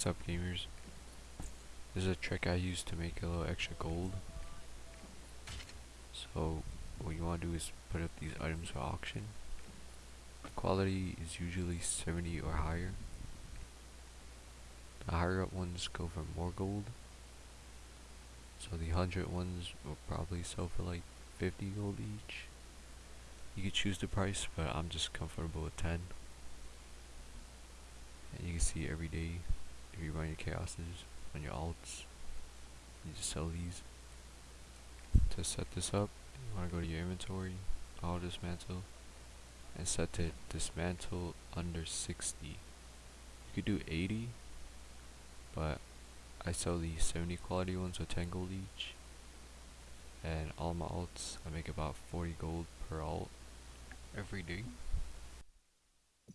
What's up gamers? This is a trick I use to make a little extra gold. So what you want to do is put up these items for auction. The quality is usually 70 or higher. The higher up ones go for more gold. So the 100 ones will probably sell for like 50 gold each. You can choose the price, but I'm just comfortable with 10. And you can see every day if you run your chaoses on your alts, you just sell these. To set this up, you want to go to your inventory, all dismantle, and set to dismantle under 60. You could do 80, but I sell the 70 quality ones with 10 gold each. And all my alts, I make about 40 gold per alt every day.